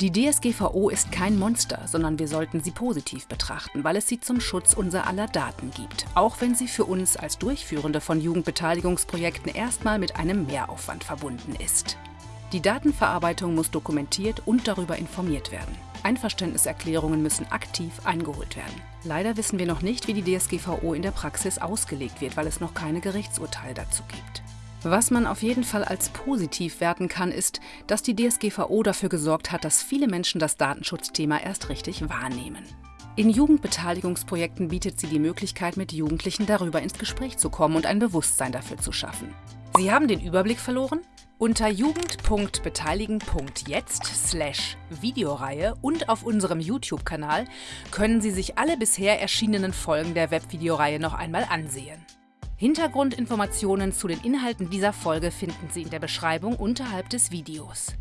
Die DSGVO ist kein Monster, sondern wir sollten sie positiv betrachten, weil es sie zum Schutz unser aller Daten gibt, auch wenn sie für uns als Durchführende von Jugendbeteiligungsprojekten erstmal mit einem Mehraufwand verbunden ist. Die Datenverarbeitung muss dokumentiert und darüber informiert werden. Einverständniserklärungen müssen aktiv eingeholt werden. Leider wissen wir noch nicht, wie die DSGVO in der Praxis ausgelegt wird, weil es noch keine Gerichtsurteile dazu gibt. Was man auf jeden Fall als positiv werten kann, ist, dass die DSGVO dafür gesorgt hat, dass viele Menschen das Datenschutzthema erst richtig wahrnehmen. In Jugendbeteiligungsprojekten bietet sie die Möglichkeit, mit Jugendlichen darüber ins Gespräch zu kommen und ein Bewusstsein dafür zu schaffen. Sie haben den Überblick verloren? Unter jugend.beteiligen.jetzt slash Videoreihe und auf unserem YouTube-Kanal können Sie sich alle bisher erschienenen Folgen der Webvideoreihe noch einmal ansehen. Hintergrundinformationen zu den Inhalten dieser Folge finden Sie in der Beschreibung unterhalb des Videos.